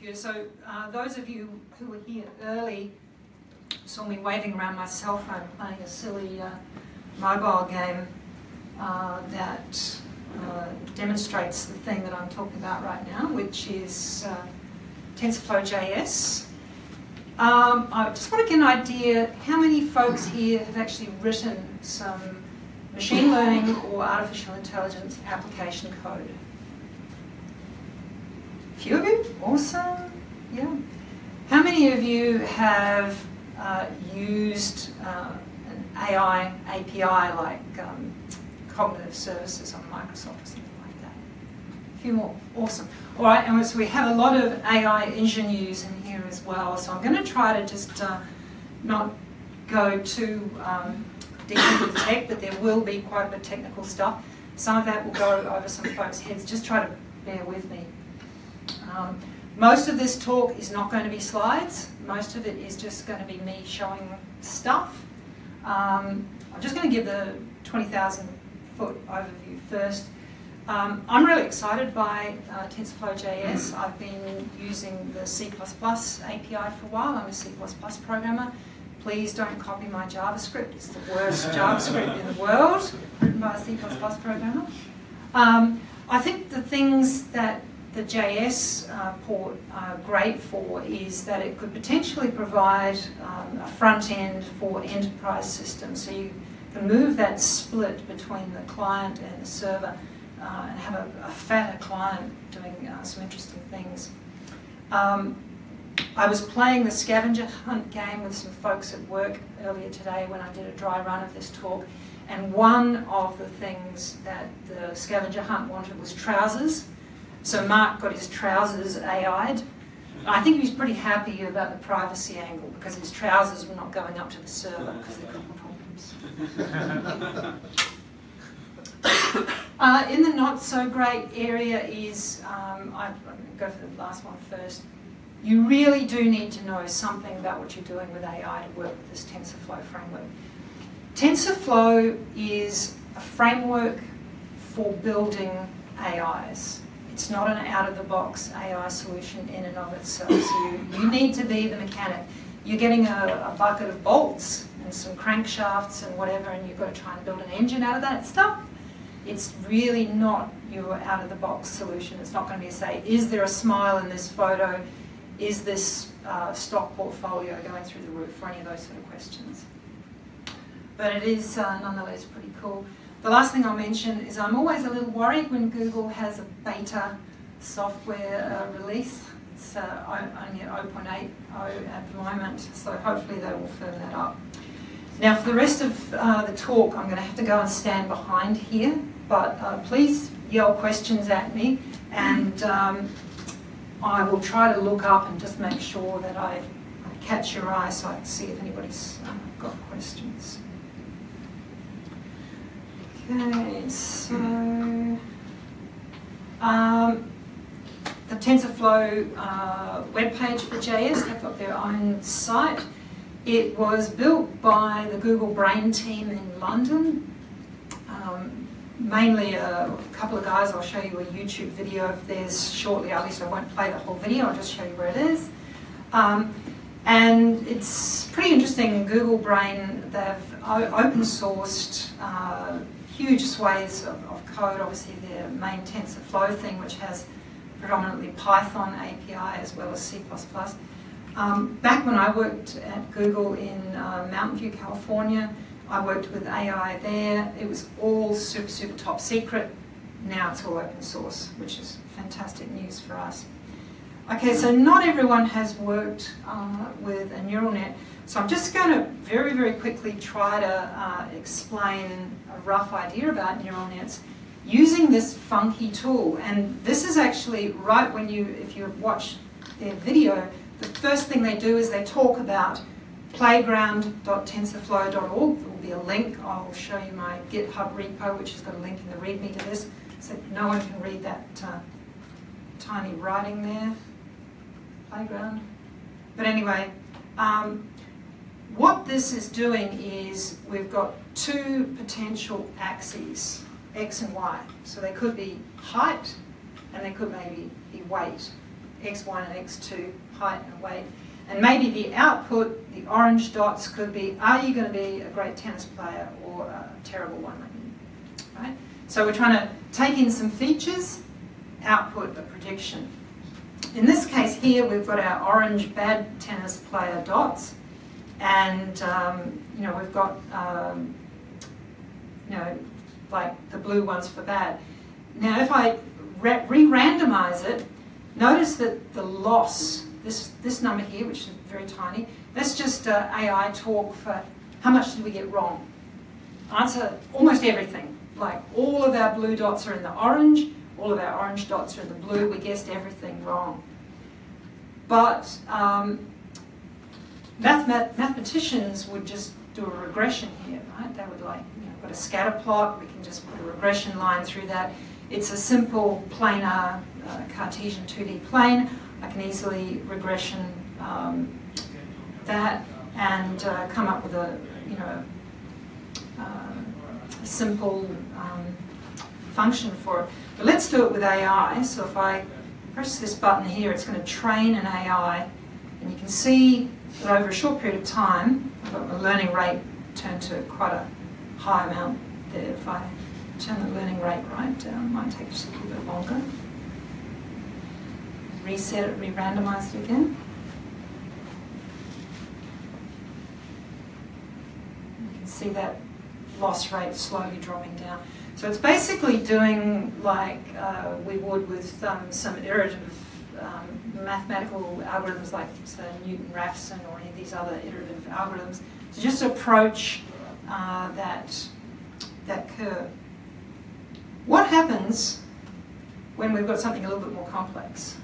computer. So uh, those of you who were here early saw me waving around my cell phone playing a silly uh, mobile game uh, that uh, demonstrates the thing that I'm talking about right now, which is uh, TensorFlow JS. Um, I just want to get an idea how many folks here have actually written some machine learning or artificial intelligence application code. Few of you? Awesome. Yeah. How many of you have uh, used uh, an AI API like um, cognitive services on Microsoft or something like that? A few more. Awesome. All right, and so we have a lot of AI engineers in here as well. So I'm going to try to just uh, not go too um, deep into the tech, but there will be quite a bit of technical stuff. Some of that will go over some folks' heads. Just try to bear with me. Um, most of this talk is not going to be slides. Most of it is just going to be me showing stuff. Um, I'm just going to give the 20,000 foot overview first. Um, I'm really excited by uh, TensorFlow JS. I've been using the C++ API for a while. I'm a C++ programmer. Please don't copy my JavaScript. It's the worst JavaScript in the world, written by a C++ programmer. Um, I think the things that the JS uh, port are great for is that it could potentially provide um, a front end for enterprise systems. So you can move that split between the client and the server uh, and have a, a, fatter client doing uh, some interesting things. Um, I was playing the scavenger hunt game with some folks at work earlier today when I did a dry run of this talk. And one of the things that the scavenger hunt wanted was trousers. So Mark got his trousers AI'd. I think he was pretty happy about the privacy angle because his trousers were not going up to the server because they could problems. uh, in the not so great area is, um, I, to go for the last one first. You really do need to know something about what you're doing with AI to work with this TensorFlow framework. TensorFlow is a framework for building AIs. It's not an out-of-the-box AI solution in and of itself. So you, you need to be the mechanic. You're getting a, a bucket of bolts and some crankshafts and whatever, and you've got to try and build an engine out of that stuff. It's really not your out-of-the-box solution. It's not going to be say, is there a smile in this photo? Is this uh, stock portfolio going through the roof? Or any of those sort of questions. But it is uh, nonetheless pretty cool. The last thing I'll mention is I'm always a little worried when Google has a beta software uh, release. It's uh, only at 0.80 at the moment, so hopefully they will firm that up. Now for the rest of uh, the talk, I'm going to have to go and stand behind here, but uh, please yell questions at me and um, I will try to look up and just make sure that I, I catch your eye so I can see if anybody's got questions. Okay, so um, the TensorFlow uh, webpage for JS, they've got their own site. It was built by the Google Brain team in London. Um, mainly a couple of guys, I'll show you a YouTube video of theirs shortly, at least I won't play the whole video, I'll just show you where it is. Um, and it's pretty interesting, Google Brain, they've open sourced uh, huge swathes of, of, code, obviously the main TensorFlow thing, which has predominantly Python API as well as C++. Um, back when I worked at Google in uh, Mountain View, California, I worked with AI there. It was all super, super top secret. Now it's all open source, which is fantastic news for us. Okay, so not everyone has worked uh, with a neural net. So I'm just going to very, very quickly try to uh, explain a rough idea about neural nets using this funky tool. And this is actually right when you, if you watch their video, the first thing they do is they talk about playground.tensorflow.org. There will be a link. I'll show you my GitHub repo, which has got a link in the README to this, so no one can read that uh, tiny writing there. Playground. But anyway, um, what this is doing is we've got two potential axes, x and y. So they could be height and they could maybe be weight. x1 and x2 height and weight. And maybe the output, the orange dots could be, are you going to be a great tennis player or a terrible one? Right? So we're trying to take in some features, output a prediction. In this case here, we've got our orange bad tennis player dots, and um, you know we've got um, you know like the blue ones for bad. Now, if I re-randomize it, notice that the loss, this this number here, which is very tiny, that's just uh, AI talk for how much did we get wrong. Answer almost everything. Like all of our blue dots are in the orange, all of our orange dots are in the blue. We guessed everything wrong. But um, mathematicians would just do a regression here, right? They would like, you know, got a scatter plot, we can just put a regression line through that. It's a simple planar uh, Cartesian 2D plane. I can easily regression um, that and uh, come up with a, you know, uh, simple um, function for it. But let's do it with AI. So if I press this button here, it's going to train an AI. And you can see that over a short period of time, I've got my learning rate turned to quite a high amount there. If I turn the learning rate right down, it might take just a little bit longer. Reset it, re-randomize it again. You can see that loss rate slowly dropping down. So it's basically doing like uh, we would with um, some iterative um, mathematical algorithms like say, Newton-Raphson or any of these other iterative algorithms to just approach uh, that, that curve. What happens when we've got something a little bit more complex?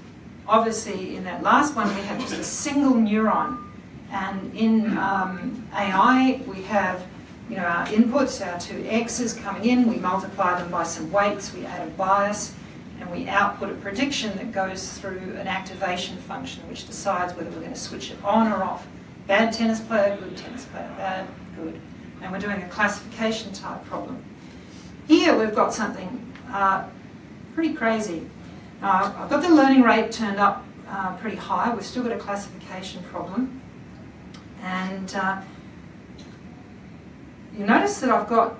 Obviously, in that last one, we have just a single neuron. And in um, AI, we have you know, our inputs, our two x's coming in, we multiply them by some weights, we add a bias, and we output a prediction that goes through an activation function which decides whether we're going to switch it on or off. Bad tennis player, good tennis player, bad, good. And we're doing a classification type problem. Here we've got something uh, pretty crazy. Uh, I've got the learning rate turned up uh, pretty high. We've still got a classification problem. And uh, you notice that I've got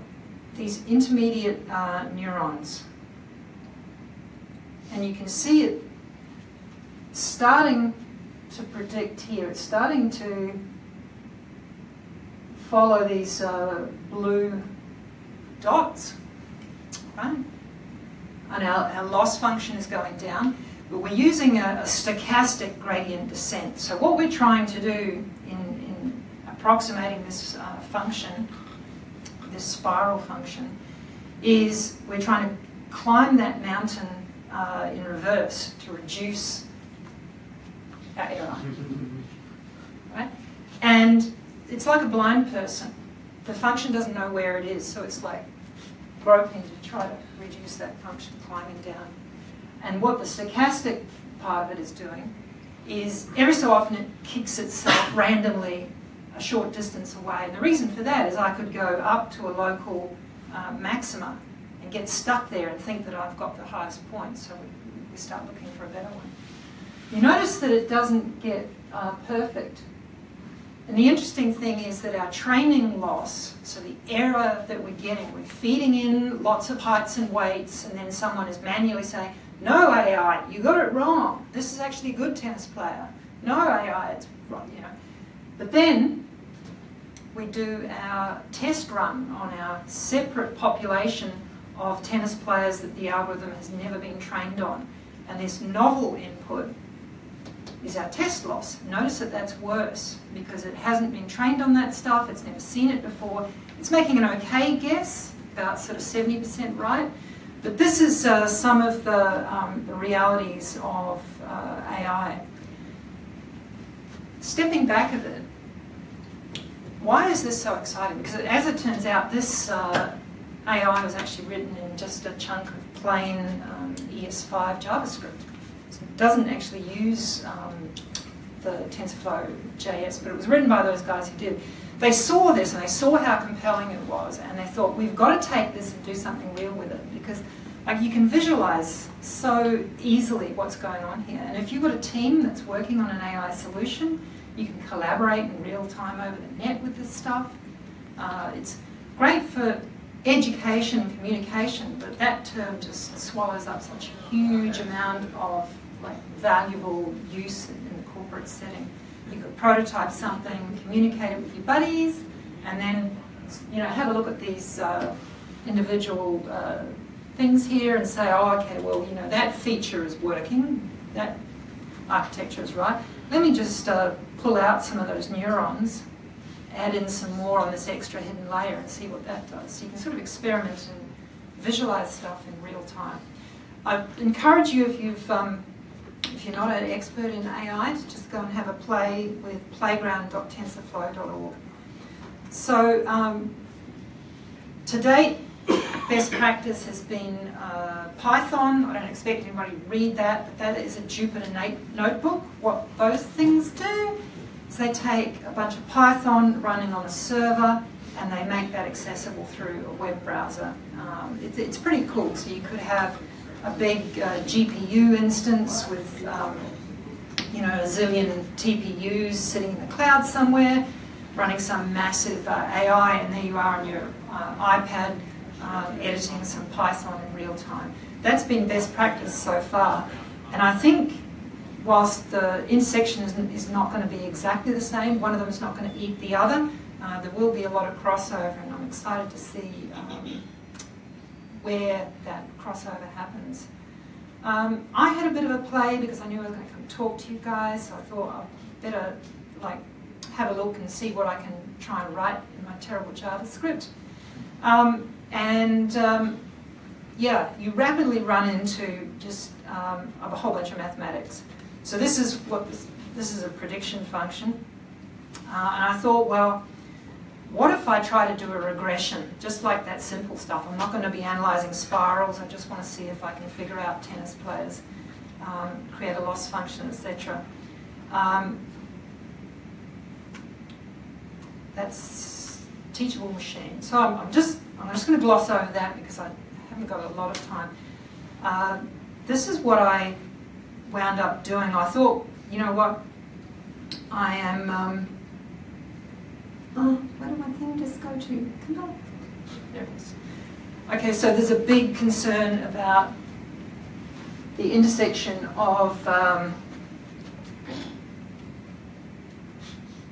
these intermediate uh, neurons. And you can see it starting to predict here. It's starting to follow these uh, blue dots, right? And our, our, loss function is going down, but we're using a, a, stochastic gradient descent. So what we're trying to do in, in approximating this uh, function this spiral function, is we're trying to climb that mountain uh, in reverse to reduce our error. right? And it's like a blind person. The function doesn't know where it is, so it's like groping to try to reduce that function climbing down. And what the stochastic part of it is doing is every so often it kicks itself randomly a short distance away. And the reason for that is I could go up to a local uh, maxima and get stuck there and think that I've got the highest point, so we, we start looking for a better one. You notice that it doesn't get uh, perfect. And the interesting thing is that our training loss, so the error that we're getting, we're feeding in lots of heights and weights, and then someone is manually saying, no AI, you got it wrong. This is actually a good tennis player. No AI, it's wrong, you know. But then we do our test run on our separate population of tennis players that the algorithm has never been trained on. And this novel input is our test loss. Notice that that's worse because it hasn't been trained on that stuff, it's never seen it before. It's making an okay guess, about sort of 70% right. But this is uh, some of the, um, the realities of uh, AI. Stepping back a bit, why is this so exciting? Because as it turns out, this uh, AI was actually written in just a chunk of plain um, ES5 JavaScript. So it doesn't actually use um, the TensorFlow JS, but it was written by those guys who did. They saw this and they saw how compelling it was, and they thought, we've got to take this and do something real with it, because like you can visualize so easily what's going on here. And if you've got a team that's working on an AI solution, you can collaborate in real time over the net with this stuff. Uh, it's great for education and communication, but that term just swallows up such a huge amount of like valuable use in the corporate setting. You could prototype something, communicate it with your buddies, and then you know have a look at these uh, individual uh, things here and say, oh, okay, well, you know, that feature is working, that architecture is right. Let me just uh, pull out some of those neurons, add in some more on this extra hidden layer and see what that does. So you can sort of experiment and visualize stuff in real time. I encourage you if you've um, if you're not an expert in AI, to just go and have a play with playground.tensorflow.org. So um, to date, best practice has been uh, Python. I don't expect anybody to read that, but that is a Jupyter notebook. What those things do is they take a bunch of Python running on a server and they make that accessible through a web browser. Um, it, it's pretty cool. So you could have a big uh, GPU instance with um, you know, a zillion TPUs sitting in the cloud somewhere, running some massive uh, AI, and there you are on your uh, iPad um, editing some Python in real time. That's been best practice so far. And I think whilst the intersection is, is not going to be exactly the same, one of them is not going to eat the other, uh, there will be a lot of crossover and I'm excited to see um, where that crossover happens. Um, I had a bit of a play because I knew I was going to come talk to you guys, so I thought I'd better like have a look and see what I can try and write in my terrible JavaScript. Um, and um, yeah, you rapidly run into just um, a whole bunch of mathematics. So this is what this, this is a prediction function. Uh, and I thought, well, what if I try to do a regression, just like that simple stuff? I'm not going to be analysing spirals. I just want to see if I can figure out tennis players, um, create a loss function, etc. Um, that's teachable machine. So I'm, I'm just I'm just going to gloss over that because I haven't got a lot of time. Uh, this is what I wound up doing. I thought, you know what, I am, um, oh, where did my thing just go to? Come on. There it is. Okay, so there's a big concern about the intersection of um,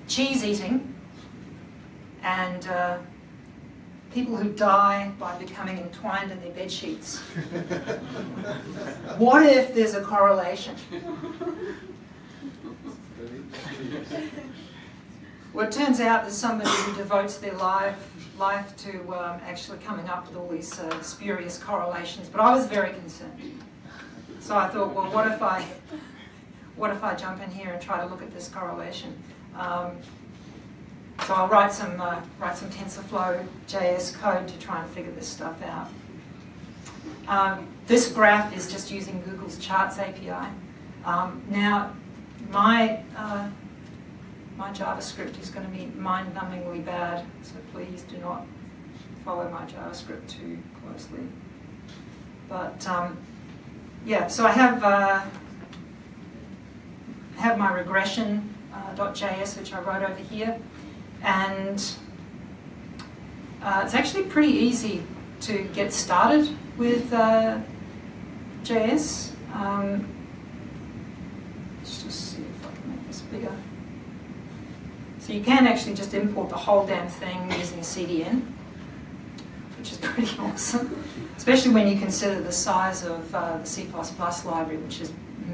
cheese eating and uh, people who die by becoming entwined in their bed sheets. what if there's a correlation? well, it turns out there's somebody who devotes their life life to um, actually coming up with all these uh, spurious correlations, but I was very concerned. So I thought, well, what if I, what if I jump in here and try to look at this correlation? Um, so I'll write some, uh, write some TensorFlow JS code to try and figure this stuff out. Um, this graph is just using Google's Charts API. Um, now, my, uh, my JavaScript is going to be mind-numbingly bad, so please do not follow my JavaScript too closely. But um, yeah, so I have uh, have my regression.js, uh, which I wrote over here. And uh, it's actually pretty easy to get started with uh, JS. Um, let's just see if I can make this bigger. So you can actually just import the whole damn thing using CDN, which is pretty awesome, especially when you consider the size of uh, the C++ library, which is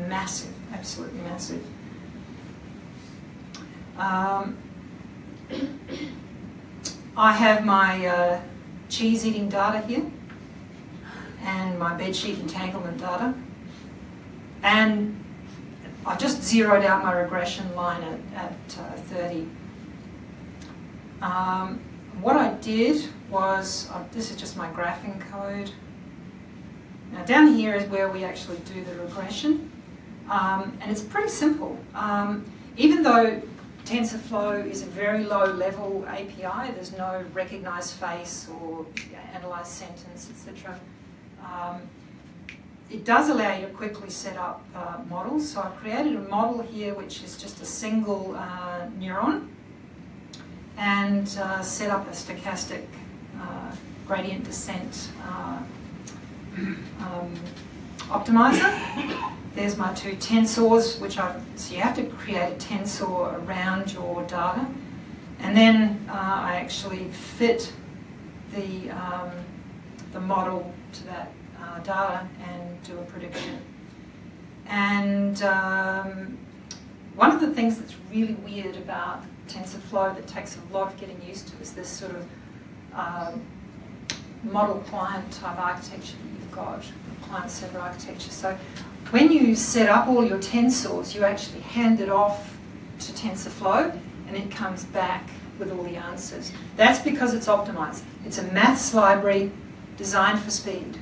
massive, absolutely massive. Um, I have my uh, cheese eating data here and my bedsheet entanglement data. And I just zeroed out my regression line at, at uh, 30. Um, what I did was, uh, this is just my graphing code. Now down here is where we actually do the regression. Um, and it's pretty simple. Um, even though TensorFlow is a very low level API. There's no recognized face or analyzed sentence, etc. Um, it does allow you to quickly set up uh, models. So I've created a model here which is just a single uh, neuron and uh, set up a stochastic uh, gradient descent uh, um, optimizer. There's my two tensors, which I so you have to create a tensor around your data, and then uh, I actually fit the um, the model to that uh, data and do a prediction. And um, one of the things that's really weird about TensorFlow that takes a lot of getting used to is this sort of um, model client type architecture that you've got, client server architecture. So when you set up all your tensors, you actually hand it off to TensorFlow and it comes back with all the answers. That's because it's optimized. It's a maths library designed for speed.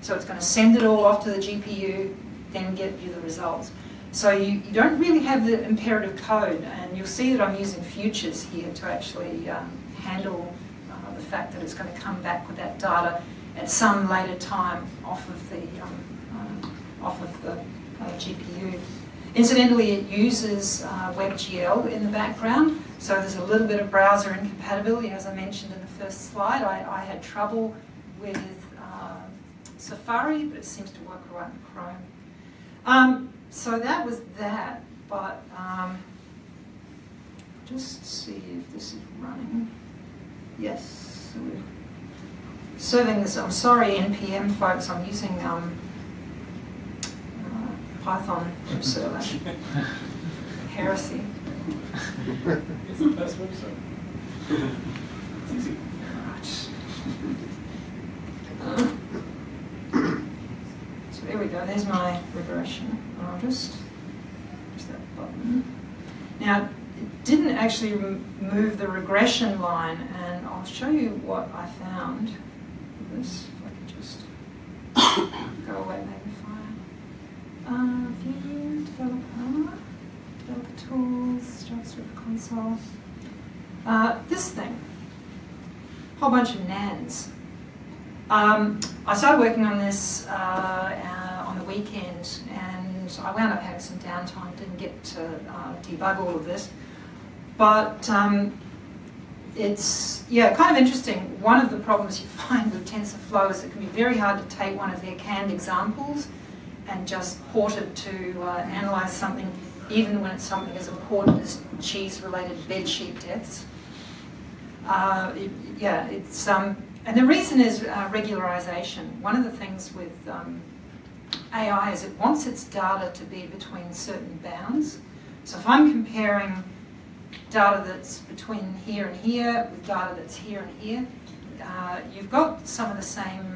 So it's going to send it all off to the GPU, then get you the results. So you, you don't really have the imperative code, and you'll see that I'm using futures here to actually um, handle uh, the fact that it's going to come back with that data at some later time off of the um, off of the uh, GPU. Incidentally, it uses uh, WebGL in the background, so there's a little bit of browser incompatibility. As I mentioned in the first slide, I, I had trouble with Safari, but it seems to work right in Chrome. Um, so that was that, but um, just see if this is running. Yes, so we're serving this. I'm sorry, NPM folks, I'm using um, uh, Python server. Heresy. It's the best website. It's easy. Right. Uh, there we go, there's my regression. I'll just that button. Now, it didn't actually move the regression line, and I'll show you what I found with this. If I could just go away, magnifier. View, developer, developer tools, JavaScript console. Uh, this thing, whole bunch of nans. Um, I started working on this uh, uh, on the weekend and I wound up having some downtime, didn't get to uh, debug all of this. But um, it's, yeah, kind of interesting. One of the problems you find with TensorFlow is it can be very hard to take one of their canned examples and just port it to uh, analyze something, even when it's something as important as cheese-related bedsheet deaths. Uh, it, yeah, it's um, and the reason is uh, regularization. One of the things with um, AI is it wants its data to be between certain bounds. So if I'm comparing data that's between here and here with data that's here and here, uh, you've got some of the same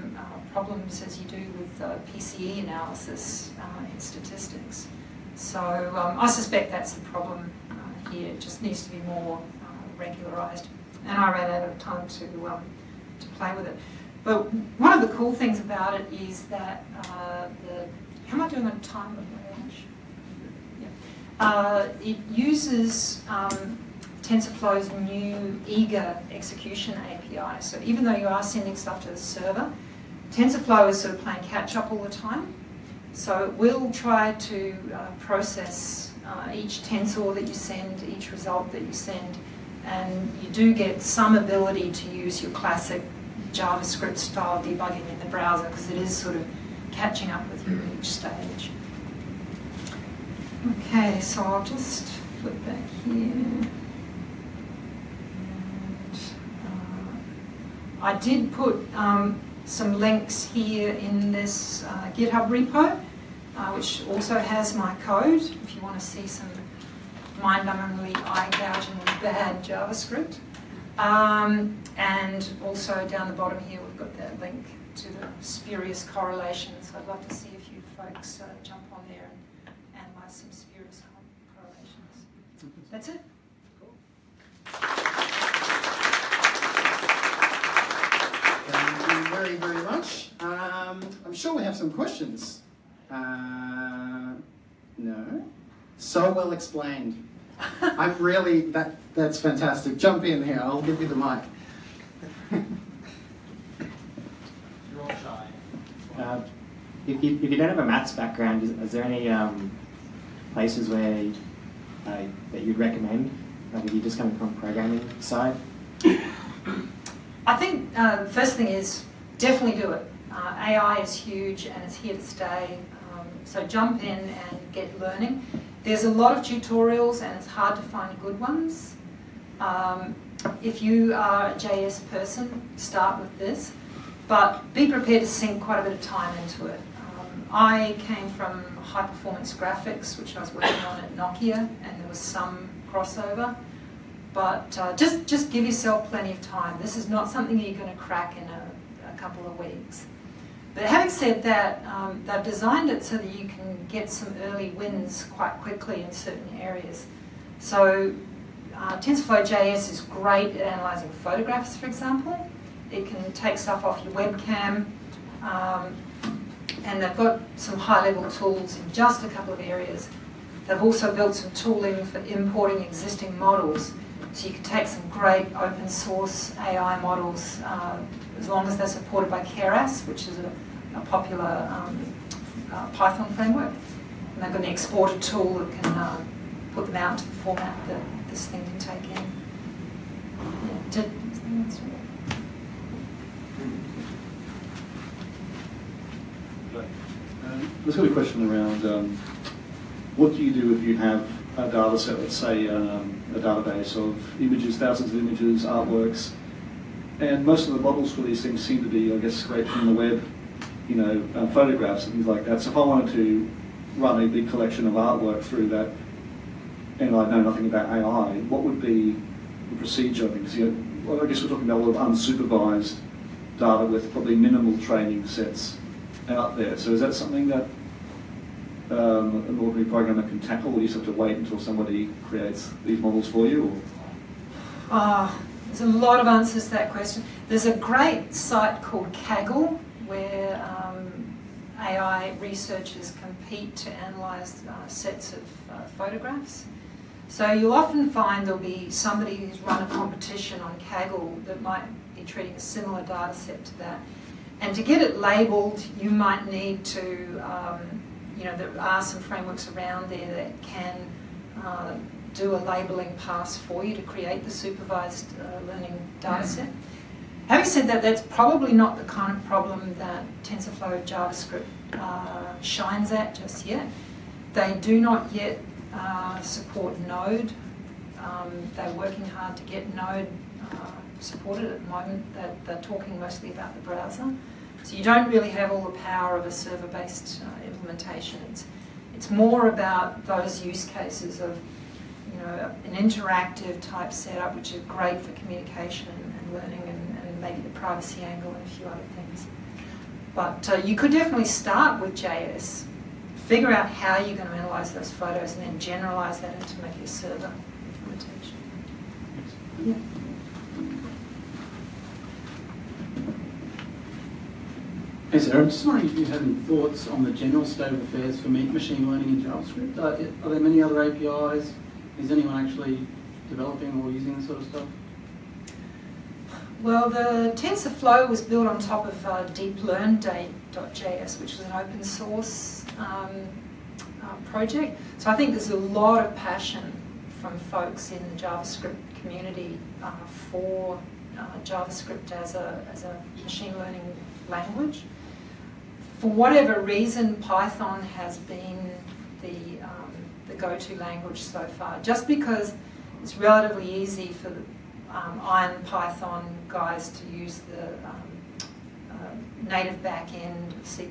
problems as you do with uh, PCA analysis uh, in statistics. So um, I suspect that's the problem uh, here. It just needs to be more regularized. And I ran out of time to um, to play with it. But one of the cool things about it is that uh, the, how am I doing on time? Yeah. Uh, it uses um, TensorFlow's new eager execution API. So even though you are sending stuff to the server, TensorFlow is sort of playing catch up all the time. So it will try to uh, process uh, each tensor that you send, each result that you send, and you do get some ability to use your classic JavaScript style debugging in the browser because it is sort of catching up with you at each stage. Okay, so I'll just flip back here. And, uh, I did put um, some links here in this uh, GitHub repo, uh, which also has my code if you want to see some mind-numbingly eye-gouging bad JavaScript. Um, and also down the bottom here we've got that link to the spurious correlations. I'd love to see a few folks uh, jump on there and analyze some spurious correlations. That's it. Very, very much. Um, I'm sure we have some questions. Uh, no? So well explained. I'm really, that, that's fantastic. Jump in here, I'll give you the mic. You're all shy. Uh, if you, if you don't have a maths background, is, is there any um, places where uh, that you'd recommend? Like if you're just coming from programming side? I think uh, the first thing is definitely do it. Uh, AI is huge and it's here to stay. Um, so jump in and get learning. There's a lot of tutorials and it's hard to find good ones. Um, if you are a JS person, start with this, but be prepared to sink quite a bit of time into it. Um, I came from high performance graphics, which I was working on at Nokia, and there was some crossover. But uh, just, just give yourself plenty of time. This is not something you're going to crack in a, a couple of weeks. But having said that, um, they've designed it so that you can get some early wins quite quickly in certain areas. So uh, TensorFlow JS is great at analysing photographs, for example. It can take stuff off your webcam. Um, and they've got some high-level tools in just a couple of areas. They've also built some tooling for importing existing models. So you can take some great open source AI models, uh, as long as they're supported by Keras, which is a, a popular um, uh, Python framework. And they've got an exporter tool that can uh, put them out to the format that this thing can take in. Yeah, did, Um, There's got a question around um, what do you do if you have a data set, let's say um, a database of images, thousands of images, artworks, and most of the models for these things seem to be, I guess, scraped from the web, you know, uh, photographs and things like that. So if I wanted to run a big collection of artwork through that, and I know nothing about AI, what would be the procedure? Because you know, well, I guess we're talking about a lot of unsupervised data with probably minimal training sets out there. So is that something that um, an ordinary programmer can tackle, or you just have to wait until somebody creates these models for you? Ah, there's a lot of answers to that question. There's a great site called Kaggle where um, AI researchers compete to analyse uh, sets of uh, photographs. So you'll often find there'll be somebody who's run a competition on Kaggle that might be treating a similar data set to that. And to get it labelled, you might need to, um, you know, there are some frameworks around there that can uh, do a labelling pass for you to create the supervised uh, learning data set. Having said that, that's probably not the kind of problem that TensorFlow JavaScript uh, shines at just yet. They do not yet uh, support Node. Um, they're working hard to get Node uh, supported at the moment. They're, they're, talking mostly about the browser. So you don't really have all the power of a server-based uh, implementation. It's, it's more about those use cases of you know, an interactive type setup, which is great for communication and, and learning and, and, maybe the privacy angle and a few other things. But uh, you could definitely start with JS, figure out how you're going to analyze those photos, and then generalize that into maybe a server implementation. Yeah. Hey sir, I'm just wondering if you have any thoughts on the general state of affairs for machine learning in JavaScript. Are, are there many other APIs? Is anyone actually developing or using this sort of stuff? Well, the TensorFlow was built on top of uh, DeepLearn.js, which was an open source um, uh, project. So I think there's a lot of passion from folks in the JavaScript community uh, for uh, JavaScript as a, as a machine learning language for whatever reason, Python has been the, um, the go-to language so far. Just because it's relatively easy for the um, Iron Python guys to use the um, uh, native backend C++,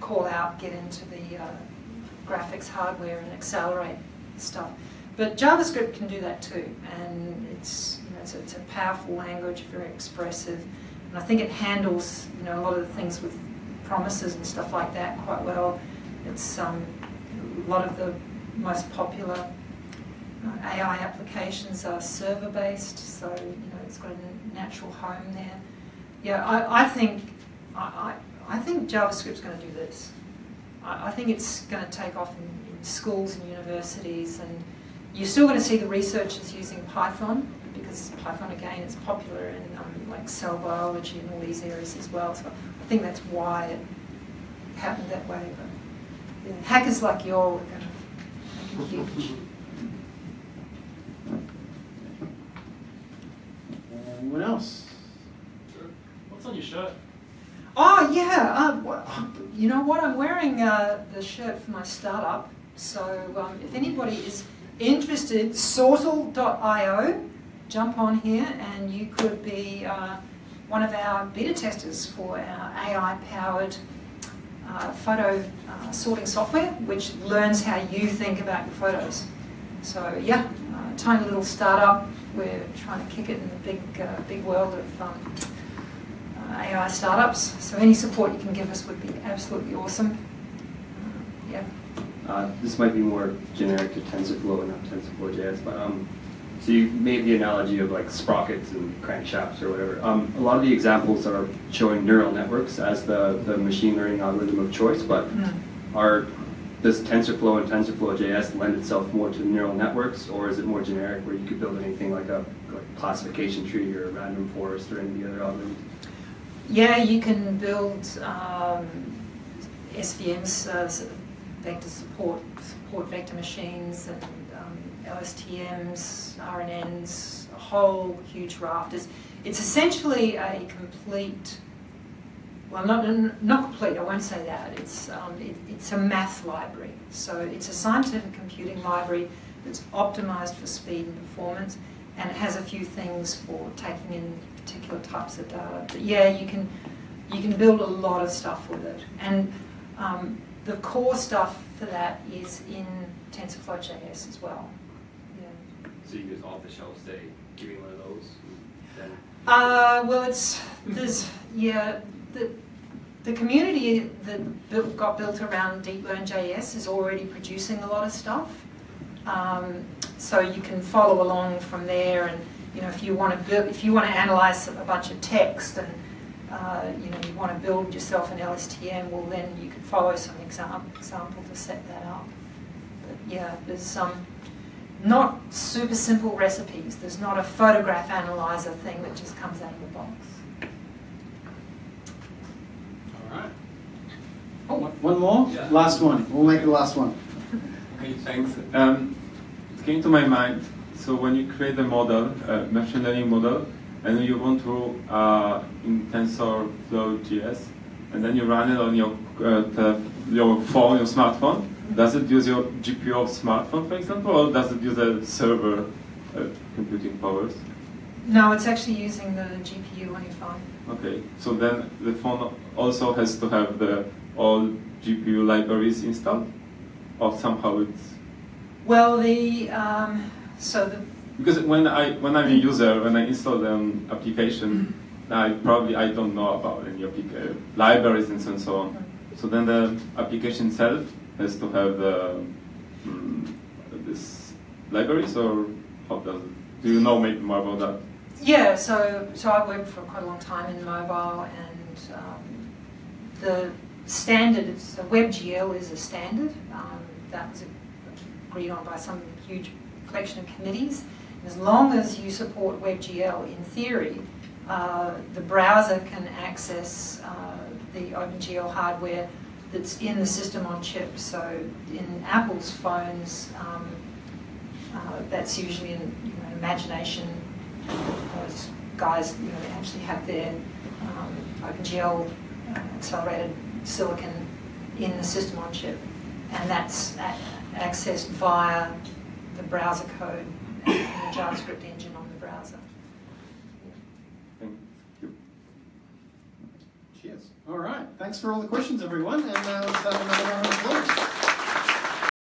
call out, get into the uh, graphics hardware and accelerate stuff. But JavaScript can do that too, and it's, you know, it's, a, it's a powerful language, very expressive, and I think it handles you know, a lot of the things with promises and stuff like that quite well. It's um, a lot of the most popular uh, AI applications are server-based, so you know it's got a natural home there. Yeah, I, I think I, I, I think JavaScript's going to do this. I, I think it's going to take off in, in schools and universities, and you're still going to see the researchers using Python because Python again is popular in um, like cell biology and all these areas as well. So I think that's why it happened that way. But yeah, hackers like you all are going to make it huge. Anyone else? What's on your shirt? Oh yeah, uh, you know what? I'm wearing uh, the shirt for my startup. So um, if anybody is interested, Sortal.io, jump on here and you could be uh, one of our beta testers for our AI-powered uh, photo uh, sorting software, which learns how you think about your photos. So yeah, uh, tiny little startup. We're trying to kick it in the big, uh, big world of um, uh, AI startups. So any support you can give us would be absolutely awesome. Yeah. Uh, this might be more generic to TensorFlow and not TensorFlow.js, but um, so you made the analogy of like sprockets and crankshafts or whatever. Um, a lot of the examples are showing neural networks as the, the machine learning algorithm of choice, but Mm. are does TensorFlow and TensorFlow.js lend itself more to neural networks, or is it more generic where you could build anything like a like classification tree or a random forest or any of the other algorithms? Yeah, you can build um, SVMs, uh, vector support, support vector machines, and LSTMs, RNNs, a whole huge raft. It's, it's essentially a complete, well, not, not complete, I won't say that. It's, um, it, it's a math library. So it's a scientific computing library that's optimized for speed and performance, and it has a few things for taking in particular types of data. But yeah, you can you can build a lot of stuff with it, and um, the core stuff for that is in TensorFlow.js as well. So you just off the shelf say, give me one of those, then Uh, well, it's there's yeah the the community that built, got built around DeepLearn.js is already producing a lot of stuff. Um, so you can follow along from there, and you know if you want to build, if you want to analyze a bunch of text, and uh, you know you want to build yourself an LSTM, well then you can follow some example example to set that up. But yeah, there's some not super simple recipes. There's not a photograph analyzer thing that just comes out of the box. All right. Oh, one- one more? Yeah. Last one. We'll make the last one. Okay, thanks. Um, it came to my mind. So when you create a model, a machine learning model, and you want to uh, in TensorFlow.js, and then you run it on your uh, tele- your phone, your smartphone. Does it use your GPU of smartphone, for example, or does it use a server uh, computing powers? No, it's actually using the GPU on your phone. Okay, so then the phone also has to have the all GPU libraries installed, or somehow it's Well, the um, so the Because when I when I'm a user, when I install an application, I probably I don't know about any libraries and. So, on. so then the application itself has to have uh, mm, this libraries, or how does it? Do you know maybe more about that? yeah, so so I worked for quite a long time in mobile, and um, the standard, it's, WebGL is a standard um, that was agreed on by some huge collection of committees. As long as you support WebGL, in theory, uh, the browser can access uh, the OpenGL hardware that's in the system on chip. So in Apple's phones, um, uh, that's usually in you know, Imagination. Those guys you know, actually have their um, OpenGL uh, accelerated silicon in the system on chip, and that's accessed via the browser code and the JavaScript engine on the browser. Thank you. Cheers. All right. Thanks for all the questions, everyone. And uh, let's have another round of applause.